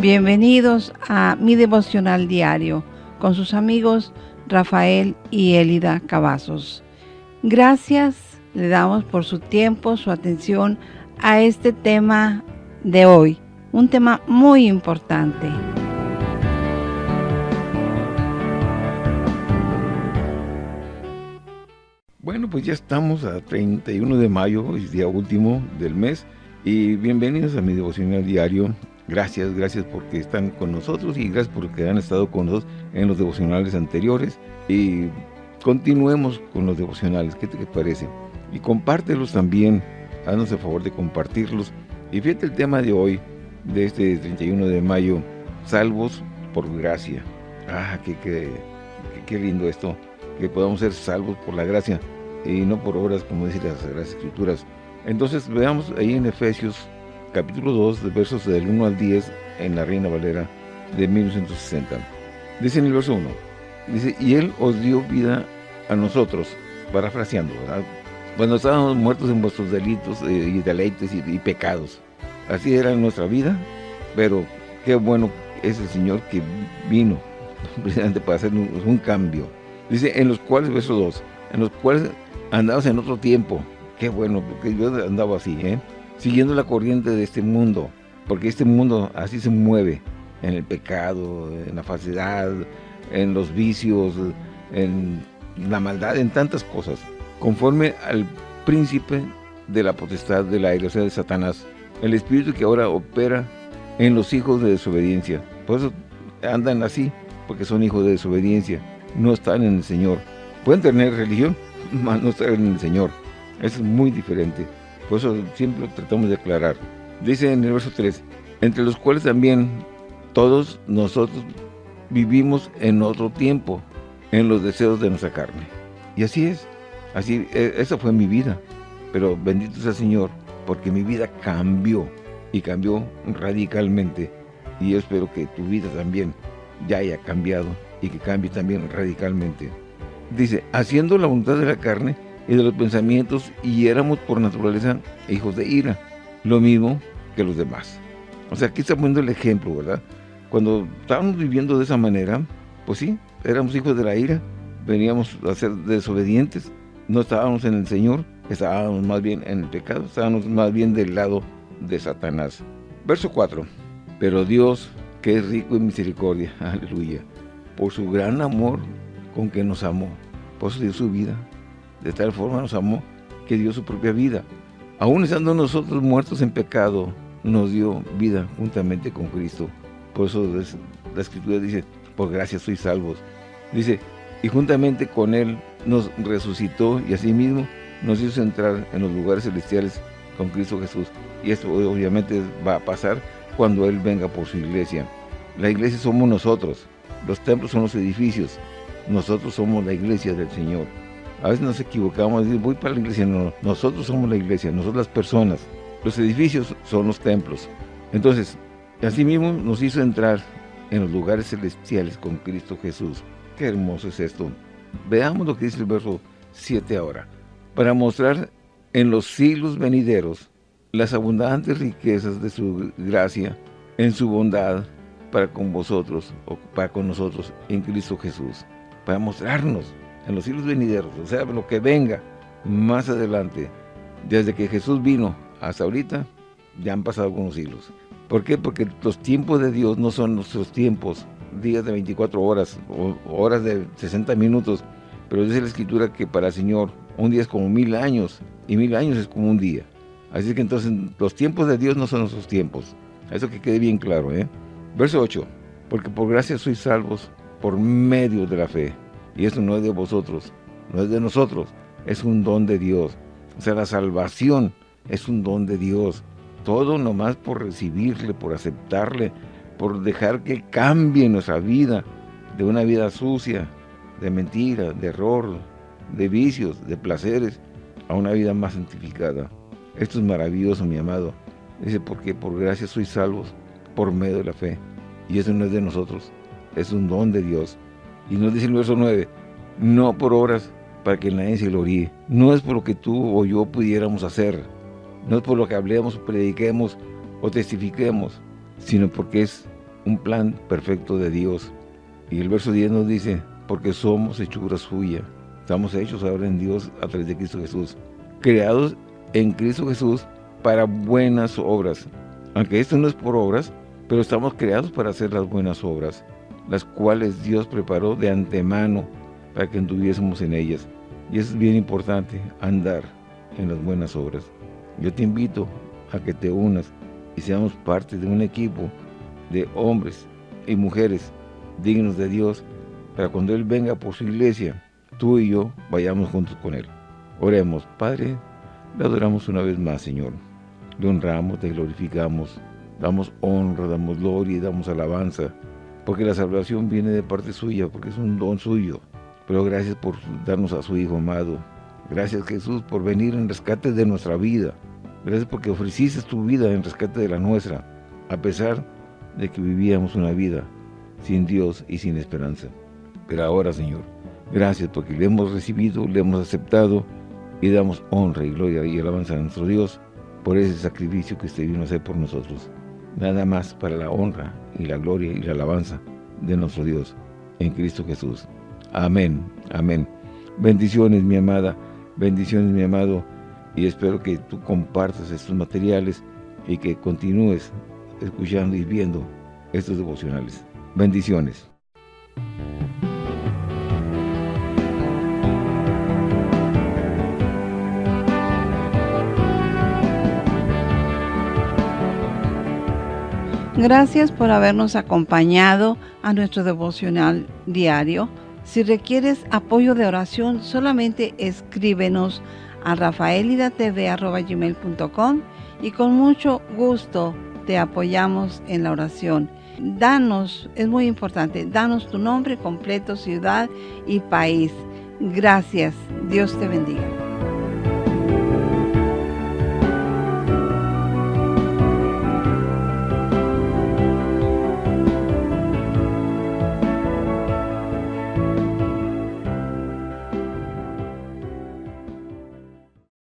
Bienvenidos a mi devocional diario con sus amigos Rafael y Elida Cavazos. Gracias le damos por su tiempo, su atención a este tema de hoy, un tema muy importante. Bueno, pues ya estamos a 31 de mayo, es día último del mes, y bienvenidos a mi devocional diario. Gracias, gracias porque están con nosotros y gracias porque han estado con nosotros en los devocionales anteriores. Y continuemos con los devocionales, ¿qué te parece? Y compártelos también, haznos el favor de compartirlos. Y fíjate el tema de hoy, de este 31 de mayo, salvos por gracia. Ah, qué, qué, qué lindo esto, que podamos ser salvos por la gracia y no por obras, como dicen las, Escrituras. Entonces veamos ahí en Efesios capítulo 2, de versos del 1 al 10, en la Reina Valera de 1960. Dice en el verso 1, dice, y Él os dio vida a nosotros, parafraseando, ¿verdad? Cuando estábamos muertos en vuestros delitos eh, y deleites y, pecados. Así era nuestra vida, pero qué bueno es el Señor que vino precisamente para hacer un, un cambio. Dice, en los cuales, verso 2, en los cuales andabas en otro tiempo. Qué bueno, porque yo andaba así, ¿eh? Siguiendo la corriente de este mundo, porque este mundo así se mueve, en el pecado, en la falsedad, en los vicios, en la maldad, en tantas cosas, conforme al príncipe de la potestad del aire, o sea, de Satanás, el espíritu que ahora opera en los hijos de desobediencia. Por eso andan así, porque son hijos de desobediencia, no están en el Señor. Pueden tener religión, no estar en el Señor. Es muy diferente. Por eso siempre tratamos de aclarar. Dice en el verso 3, entre los cuales también todos nosotros vivimos en otro tiempo, en los deseos de nuestra carne. Y así es. Así, e, esa fue mi vida. Pero bendito sea el Señor, porque mi vida cambió y cambió radicalmente. Y yo espero que tu vida también ya haya cambiado y que cambie también radicalmente dice, haciendo la voluntad de la carne y de los pensamientos, y éramos por naturaleza hijos de ira, lo mismo que los demás. O sea, aquí está poniendo el ejemplo, ¿verdad? Cuando estábamos viviendo de esa manera, pues sí, éramos hijos de la ira, veníamos a ser desobedientes, no estábamos en el Señor, estábamos más bien en el pecado, estábamos más bien del lado de Satanás. Verso 4. Pero Dios, que es rico en misericordia, aleluya, por su gran amor con que nos amó. Por eso dio su vida. De tal forma nos amó que dio su propia vida. Aún estando nosotros muertos en pecado, nos dio vida juntamente con Cristo. Por eso la Escritura dice, por gracia sois salvos. Dice, y juntamente con Él nos resucitó y asimismo nos hizo entrar en los lugares celestiales con Cristo Jesús. Y esto obviamente va a pasar cuando Él venga por su iglesia. La iglesia somos nosotros, los templos son los edificios, nosotros somos la iglesia del Señor. A veces nos equivocamos, decir, voy para la iglesia. No, nosotros somos la iglesia, nosotros las personas. Los edificios son los templos. Entonces, así mismo nos hizo entrar en los lugares celestiales con Cristo Jesús. Qué hermoso es esto. Veamos lo que dice el verso 7 ahora. Para mostrar en los siglos venideros las abundantes riquezas de su gracia en su bondad para con vosotros o para con nosotros en Cristo Jesús para mostrarnos en los siglos venideros, o sea, lo que venga más adelante, desde que Jesús vino hasta ahorita, ya han pasado algunos siglos. ¿Por qué? Porque los tiempos de Dios no son nuestros tiempos, días de 24 horas, o horas de 60 minutos, pero dice la Escritura que para el Señor un día es como mil años, y mil años es como un día. Así que entonces los tiempos de Dios no son nuestros tiempos. Eso que quede bien claro, ¿eh? Verso 8. Porque por gracia sois salvos por medio de la fe. Y eso no es de vosotros, no es de nosotros, es un don de Dios. O sea, la salvación es un don de Dios. Todo nomás por recibirle, por aceptarle, por dejar que cambie nuestra vida de una vida sucia, de mentira, de error, de vicios, de placeres, a una vida más santificada. Esto es maravilloso, mi amado. Dice, porque por gracia sois salvos por medio de la fe. Y eso no es de nosotros, es un don de Dios. Y nos dice el verso 9, no por obras para que nadie se gloríe. No es por lo que tú o yo pudiéramos hacer, no es por lo que hablemos, prediquemos o testifiquemos, sino porque es un plan perfecto de Dios. Y el verso 10 nos dice, porque somos hechura suya. Estamos hechos ahora en Dios a través de Cristo Jesús. Creados en Cristo Jesús para buenas obras. Aunque esto no es por obras, pero estamos creados para hacer las buenas obras, las cuales Dios preparó de antemano para que anduviésemos en ellas. Y es bien importante, andar en las buenas obras. Yo te invito a que te unas y seamos parte de un equipo de hombres y mujeres dignos de Dios para cuando Él venga por su iglesia, tú y yo vayamos juntos con Él. Oremos, Padre, le adoramos una vez más, Señor. Le honramos, te glorificamos, damos honra, damos gloria y damos alabanza, porque la salvación viene de parte suya, porque es un don suyo. Pero gracias por darnos a su Hijo amado. Gracias, Jesús, por venir en rescate de nuestra vida. Gracias porque ofreciste tu vida en rescate de la nuestra, a pesar de que vivíamos una vida sin Dios y sin esperanza. Pero ahora, Señor, gracias porque le hemos recibido, le hemos aceptado y damos honra y gloria y alabanza a nuestro Dios por ese sacrificio que usted vino a hacer por nosotros. Nada más para la honra y la gloria y la alabanza de nuestro Dios en Cristo Jesús. Amén, amén. Bendiciones, mi amada, bendiciones, mi amado, y espero que tú compartas estos materiales y que continúes escuchando y viendo estos devocionales. Bendiciones. Gracias por habernos acompañado a nuestro devocional diario. Si requieres apoyo de oración, solamente escríbenos a rafaelidatv.com y con mucho gusto te apoyamos en la oración. Danos, es muy importante, danos tu nombre completo, ciudad y país. Gracias. Dios te bendiga.